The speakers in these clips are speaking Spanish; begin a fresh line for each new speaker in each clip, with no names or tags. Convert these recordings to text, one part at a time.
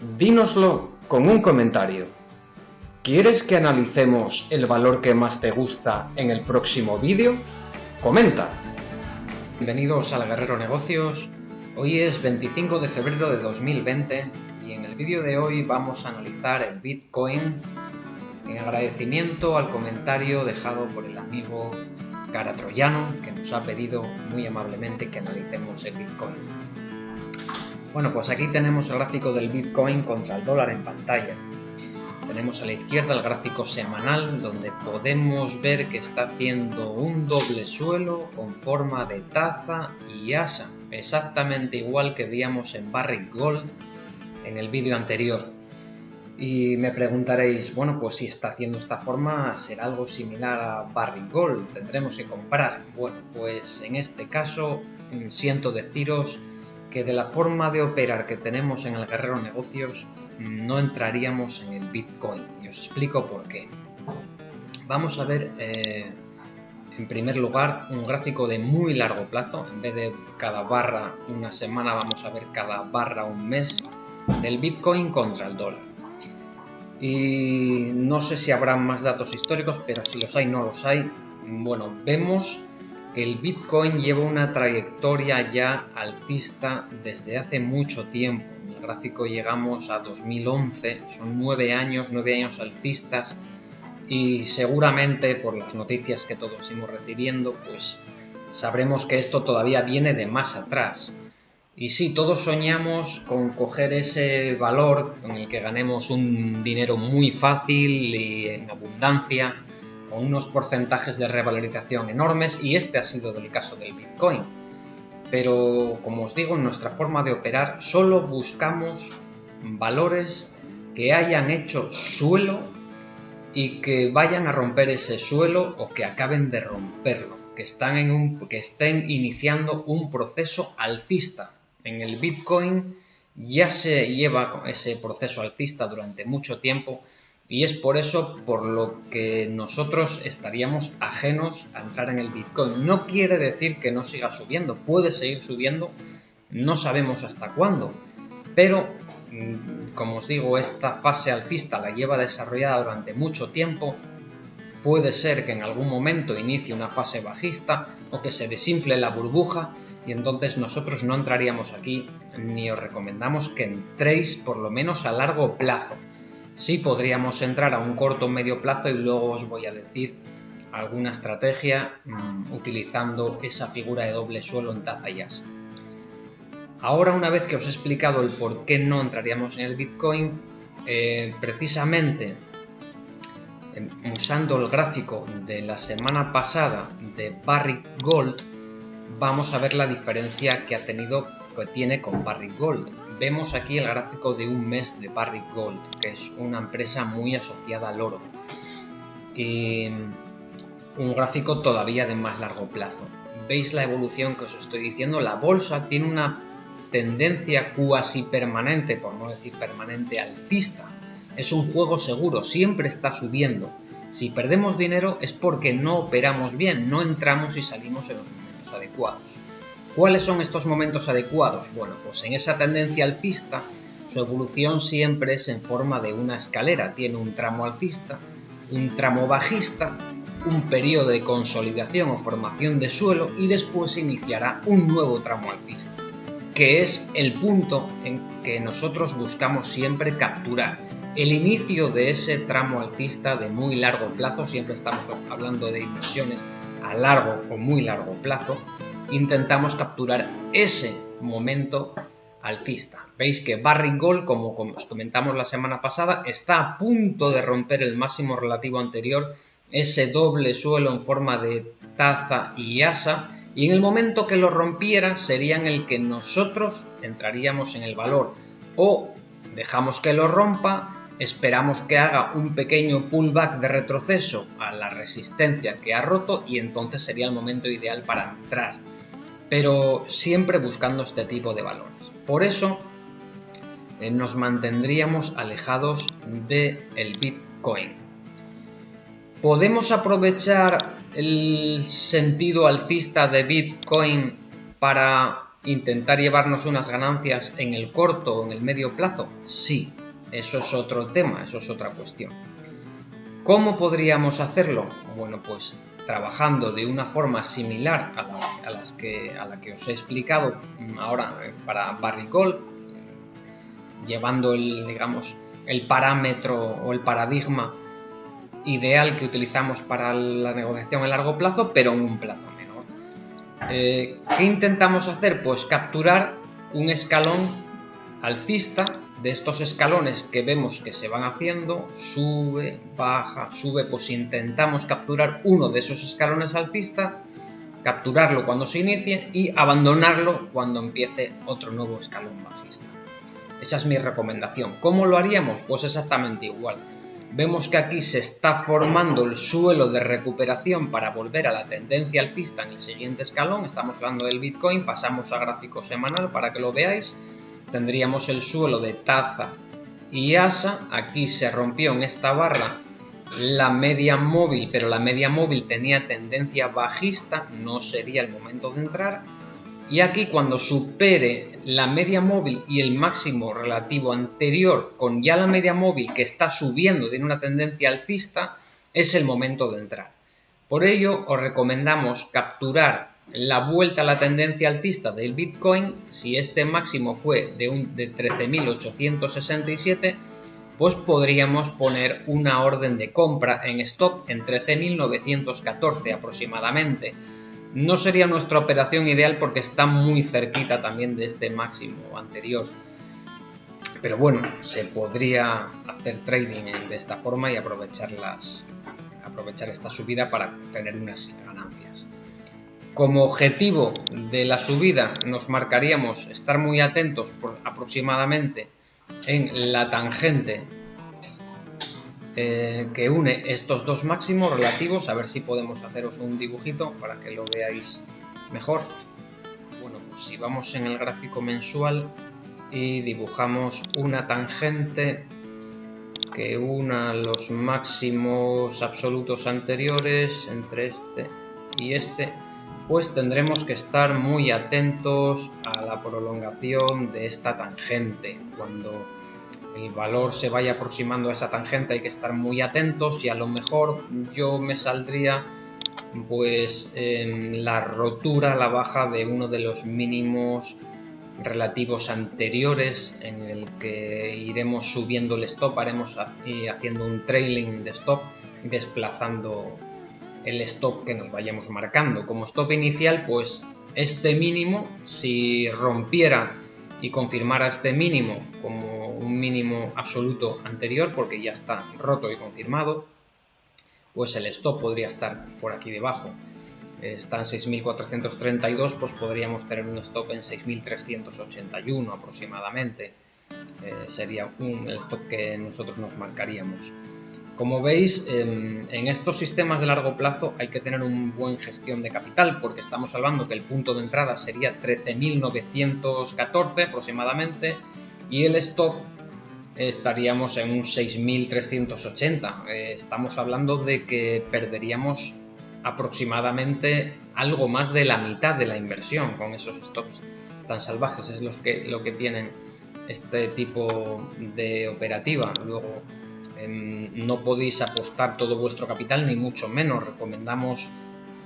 Dínoslo con un comentario. ¿Quieres que analicemos el valor que más te gusta en el próximo vídeo? Comenta. Bienvenidos al Guerrero Negocios. Hoy es 25 de febrero de 2020 y en el vídeo de hoy vamos a analizar el Bitcoin en agradecimiento al comentario dejado por el amigo Cara Troyano que nos ha pedido muy amablemente que analicemos el Bitcoin. Bueno, pues aquí tenemos el gráfico del Bitcoin contra el dólar en pantalla. Tenemos a la izquierda el gráfico semanal donde podemos ver que está haciendo un doble suelo con forma de taza y asa, exactamente igual que veíamos en Barrick Gold en el vídeo anterior. Y me preguntaréis, bueno, pues si está haciendo esta forma, será algo similar a Barrick Gold, tendremos que comprar. Bueno, pues en este caso mm, siento deciros que de la forma de operar que tenemos en el Guerrero Negocios no entraríamos en el Bitcoin. Y os explico por qué. Vamos a ver, eh, en primer lugar, un gráfico de muy largo plazo. En vez de cada barra una semana, vamos a ver cada barra un mes del Bitcoin contra el dólar. Y no sé si habrá más datos históricos, pero si los hay, no los hay. Bueno, vemos el Bitcoin lleva una trayectoria ya alcista desde hace mucho tiempo. En el gráfico llegamos a 2011, son nueve años, nueve años alcistas y seguramente por las noticias que todos hemos recibiendo, pues sabremos que esto todavía viene de más atrás. Y sí, todos soñamos con coger ese valor con el que ganemos un dinero muy fácil y en abundancia, con unos porcentajes de revalorización enormes y este ha sido el caso del Bitcoin. Pero como os digo, en nuestra forma de operar solo buscamos valores que hayan hecho suelo y que vayan a romper ese suelo o que acaben de romperlo, que, están en un, que estén iniciando un proceso alcista. En el Bitcoin ya se lleva ese proceso alcista durante mucho tiempo y es por eso por lo que nosotros estaríamos ajenos a entrar en el Bitcoin. No quiere decir que no siga subiendo, puede seguir subiendo, no sabemos hasta cuándo. Pero, mm, como os digo, esta fase alcista la lleva desarrollada durante mucho tiempo. Puede ser que en algún momento inicie una fase bajista o que se desinfle la burbuja y entonces nosotros no entraríamos aquí ni os recomendamos que entréis por lo menos a largo plazo Sí podríamos entrar a un corto o medio plazo y luego os voy a decir alguna estrategia mm, utilizando esa figura de doble suelo en taza y asa. Ahora una vez que os he explicado el por qué no entraríamos en el Bitcoin, eh, precisamente em, usando el gráfico de la semana pasada de Barrick Gold, vamos a ver la diferencia que ha tenido, que tiene con Barrick Gold vemos aquí el gráfico de un mes de Barrick Gold, que es una empresa muy asociada al oro. Y un gráfico todavía de más largo plazo. ¿Veis la evolución que os estoy diciendo? La bolsa tiene una tendencia cuasi permanente, por no decir permanente, alcista. Es un juego seguro, siempre está subiendo. Si perdemos dinero es porque no operamos bien, no entramos y salimos en los momentos adecuados. ¿Cuáles son estos momentos adecuados? Bueno, pues en esa tendencia alcista, su evolución siempre es en forma de una escalera. Tiene un tramo alcista, un tramo bajista, un periodo de consolidación o formación de suelo y después iniciará un nuevo tramo alcista, que es el punto en que nosotros buscamos siempre capturar. El inicio de ese tramo alcista de muy largo plazo, siempre estamos hablando de inversiones a largo o muy largo plazo, intentamos capturar ese momento alcista. Veis que Barry Gold, como os comentamos la semana pasada, está a punto de romper el máximo relativo anterior, ese doble suelo en forma de taza y asa, y en el momento que lo rompiera sería en el que nosotros entraríamos en el valor. O dejamos que lo rompa, esperamos que haga un pequeño pullback de retroceso a la resistencia que ha roto y entonces sería el momento ideal para entrar pero siempre buscando este tipo de valores. Por eso eh, nos mantendríamos alejados del el Bitcoin. ¿Podemos aprovechar el sentido alcista de Bitcoin para intentar llevarnos unas ganancias en el corto o en el medio plazo? Sí, eso es otro tema, eso es otra cuestión. ¿Cómo podríamos hacerlo? Bueno, pues trabajando de una forma similar a la, que, os he explicado ahora eh, para Barricol, llevando el, digamos, el parámetro o el paradigma ideal que utilizamos para la negociación a largo plazo, pero en un plazo menor. Eh, ¿Qué intentamos hacer? Pues capturar un escalón alcista de estos escalones que vemos que se van haciendo, sube, baja, sube, pues intentamos capturar uno de esos escalones alcista, capturarlo cuando se inicie y abandonarlo cuando empiece otro nuevo escalón bajista. Esa es mi recomendación. ¿Cómo lo haríamos? Pues exactamente igual. Vemos que aquí se está formando el suelo de recuperación para volver a la tendencia alcista en el siguiente escalón. Estamos hablando del Bitcoin, pasamos a gráfico semanal para que lo veáis tendríamos el suelo de taza y asa. Aquí se rompió en esta barra la media móvil, pero la media móvil tenía tendencia bajista, no sería el momento de entrar. Y aquí cuando supere la media móvil y el máximo relativo anterior con ya la media móvil que está subiendo, tiene una tendencia alcista, es el momento de entrar. Por ello os recomendamos capturar la vuelta a la tendencia alcista del Bitcoin, si este máximo fue de, de 13.867, pues podríamos poner una orden de compra en stop en 13.914 aproximadamente. No sería nuestra operación ideal porque está muy cerquita también de este máximo anterior. Pero bueno, se podría hacer trading de esta forma y aprovechar, aprovechar esta subida para tener unas ganancias. Como objetivo de la subida nos marcaríamos estar muy atentos aproximadamente en la tangente eh, que une estos dos máximos relativos. A ver si podemos haceros un dibujito para que lo veáis mejor. Bueno, pues si vamos en el gráfico mensual y dibujamos una tangente que una los máximos absolutos anteriores entre este y este pues tendremos que estar muy atentos a la prolongación de esta tangente. Cuando el valor se vaya aproximando a esa tangente hay que estar muy atentos y a lo mejor yo me saldría pues en la rotura, la baja de uno de los mínimos relativos anteriores en el que iremos subiendo el stop, haremos haciendo un trailing de stop desplazando el stop que nos vayamos marcando. Como stop inicial, pues este mínimo, si rompiera y confirmara este mínimo como un mínimo absoluto anterior, porque ya está roto y confirmado, pues el stop podría estar por aquí debajo. Está en 6.432, pues podríamos tener un stop en 6.381 aproximadamente. Eh, sería un, el stop que nosotros nos marcaríamos. Como veis, en, estos sistemas de largo plazo hay que tener un buen gestión de capital porque estamos hablando que el punto de entrada sería 13.914 aproximadamente y el stop estaríamos en un 6.380. Eh, estamos hablando de que perderíamos aproximadamente algo más de la mitad de la inversión con esos stops tan salvajes. Es que, lo que tienen este tipo de operativa. Em, no podéis apostar todo vuestro capital ni mucho menos. Recomendamos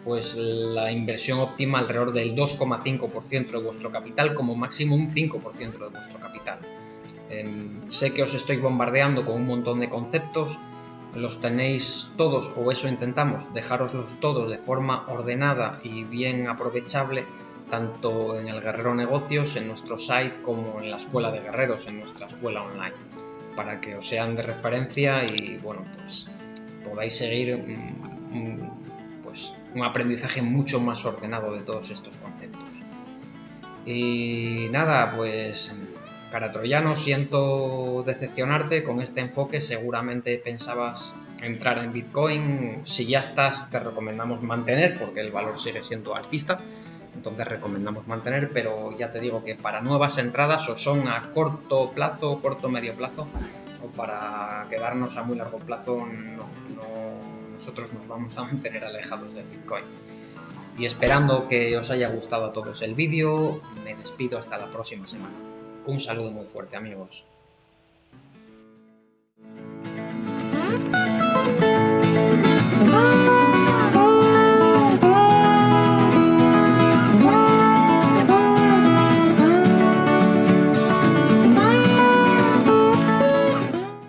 pues la inversión óptima alrededor del 2,5% de vuestro capital como máximo un 5% de vuestro capital. Em, sé que os estoy bombardeando con un montón de conceptos, los tenéis todos o eso intentamos, dejaroslos todos de forma ordenada y bien aprovechable tanto en el Guerrero Negocios, en nuestro site, como en la Escuela de Guerreros, en nuestra escuela online para que os sean de referencia y bueno, pues podáis seguir un, pues, un aprendizaje mucho más ordenado de todos estos conceptos. Y nada, pues cara troyano, siento decepcionarte con este enfoque, seguramente pensabas entrar en Bitcoin, si ya estás te recomendamos mantener porque el valor sigue siendo alcista entonces recomendamos mantener, pero ya te digo que para nuevas entradas o son a corto plazo, corto medio plazo, o para quedarnos a muy largo plazo, nosotros nos vamos a mantener alejados del Bitcoin. Y esperando que os haya gustado a todos el vídeo, me despido hasta la próxima semana. Un saludo muy fuerte amigos.